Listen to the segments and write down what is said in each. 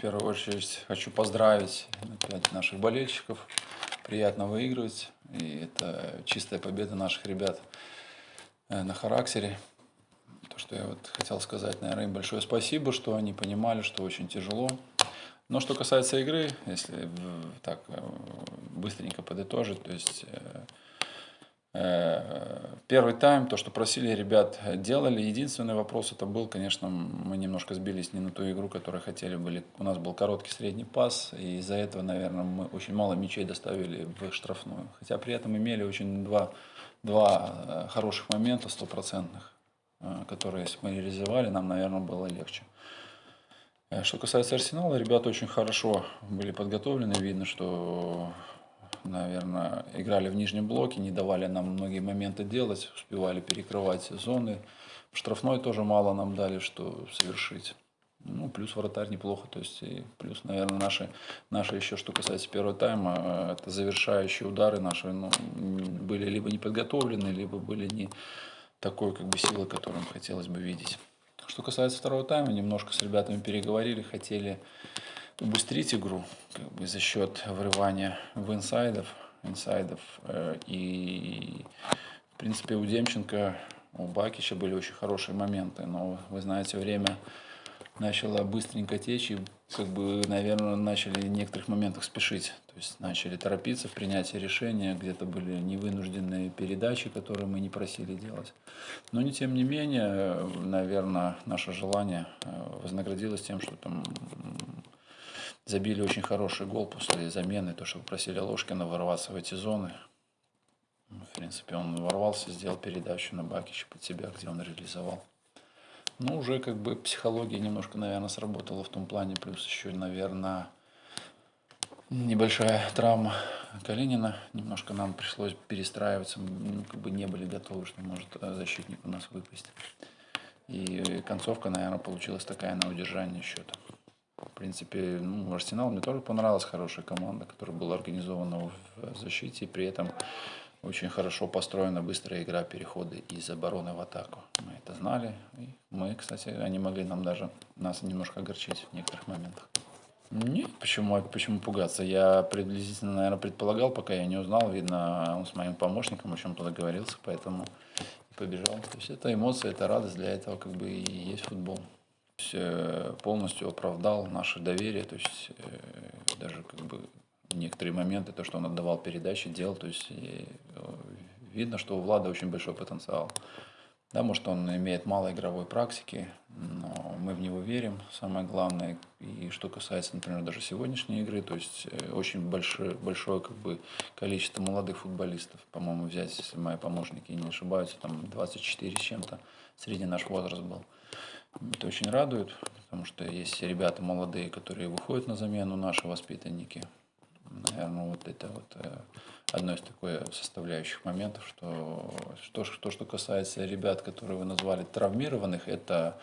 первую очередь хочу поздравить опять наших болельщиков. Приятно выигрывать. И это чистая победа наших ребят э, на характере. То, что я вот хотел сказать, наверное, им большое спасибо, что они понимали, что очень тяжело. Но что касается игры, если так э, быстренько подытожить, то есть Э, первый тайм, то, что просили ребят, делали. Единственный вопрос это был, конечно, мы немножко сбились не на ту игру, которую хотели были. У нас был короткий средний пас, и из-за этого, наверное, мы очень мало мячей доставили в штрафную. Хотя при этом имели очень два, два э, хороших момента, стопроцентных, э, которые, если мы реализовали, нам, наверное, было легче. Что касается Арсенала, ребята очень хорошо были подготовлены. Видно, что наверное, играли в нижнем блоке, не давали нам многие моменты делать, успевали перекрывать зоны. Штрафной тоже мало нам дали, что совершить. Ну, плюс вратарь неплохо, то есть, и плюс, наверное, наши, наши еще, что касается первого тайма, э, это завершающие удары наши, ну, были либо не подготовлены, либо были не такой, как бы, силы, которую хотелось бы видеть. Что касается второго тайма, немножко с ребятами переговорили, хотели убыстрить игру как бы за счет врывания в инсайдов, инсайдов. Э, и, в принципе, у Демченко, у Бакича были очень хорошие моменты. Но, вы знаете, время начало быстренько течь, и, как бы, наверное, начали в некоторых моментах спешить. То есть начали торопиться в принятии решения, где-то были невынужденные передачи, которые мы не просили делать. Но, не тем не менее, наверное, наше желание э, вознаградилось тем, что там Забили очень хороший гол после замены, то, что попросили Ложкина ворваться в эти зоны. В принципе, он ворвался, сделал передачу на Бакича под себя, где он реализовал. Ну, уже как бы психология немножко, наверное, сработала в том плане, плюс еще, наверное, небольшая травма Калинина. Немножко нам пришлось перестраиваться, мы как бы не были готовы, что может защитник у нас выпасть. И концовка, наверное, получилась такая на удержание счета. В принципе, ну, Арсенал мне тоже понравилась, хорошая команда, которая была организована в защите, и при этом очень хорошо построена быстрая игра, переходы из обороны в атаку. Мы это знали, и мы, кстати, они могли нам даже, нас немножко огорчить в некоторых моментах. Нет, почему, почему пугаться? Я приблизительно, наверное, предполагал, пока я не узнал. Видно, он с моим помощником о чем-то договорился, поэтому побежал. То есть это эмоции, это радость, для этого как бы и есть футбол. Э, полностью оправдал наше доверие, то есть э, даже как бы некоторые моменты, то, что он отдавал передачи, делал, то есть э, видно, что у Влада очень большой потенциал. Да, может, он имеет мало игровой практики, но мы в него верим, самое главное. И что касается, например, даже сегодняшней игры, то есть очень большое, большое как бы, количество молодых футболистов. По-моему, взять, если мои помощники не ошибаются, там 24 с чем-то, среди наш возраст был. Это очень радует, потому что есть ребята молодые, которые выходят на замену, наши воспитанники. Наверное, вот это вот э, одно из такой составляющих моментов, что то, что, что касается ребят, которые вы назвали травмированных, это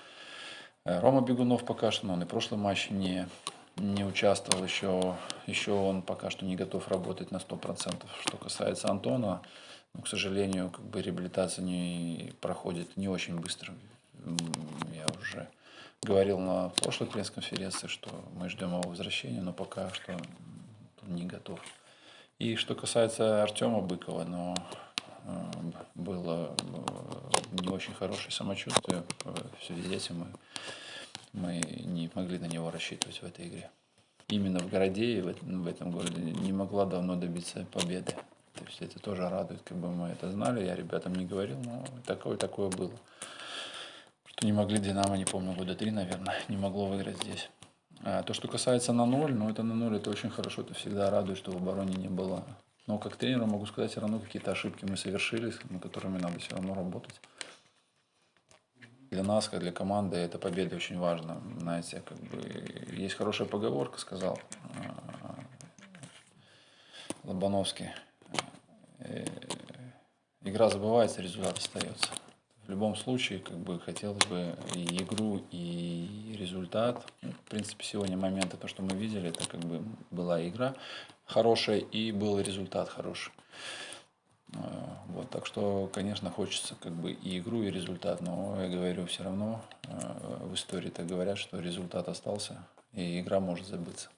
э, Рома Бегунов пока что, но он и в прошлом матче не, не участвовал еще, еще он пока что не готов работать на 100%. Что касается Антона, ну, к сожалению, как бы реабилитация не проходит не очень быстро уже говорил на прошлой пресс-конференции, что мы ждем его возвращения, но пока что не готов. И что касается Артема Быкова, но э, было э, не очень хорошее самочувствие. В связи с этим мы, мы не могли на него рассчитывать в этой игре. Именно в городе и в этом городе не могла давно добиться победы. То есть это тоже радует, как бы мы это знали, я ребятам не говорил, но такое такое было что не могли Динамо, не помню, года три, наверное, не могло выиграть здесь. А то, что касается на ноль, ну это на ноль, это очень хорошо, это всегда радует, что в обороне не было. Но как тренер могу сказать, все равно какие-то ошибки мы совершили, над которыми надо все равно работать. Для нас, как для команды, эта победа очень важна. Знаете, как бы есть хорошая поговорка, сказал а, Лобановский. Э, игра забывается, результат остается в любом случае, как бы хотелось бы и игру, и результат. Ну, в принципе, сегодня моменты, то, что мы видели, это как бы была игра хорошая и был результат хороший. А, вот, так что, конечно, хочется как бы и игру, и результат, но я говорю, все равно а, в истории так говорят, что результат остался, и игра может забыться.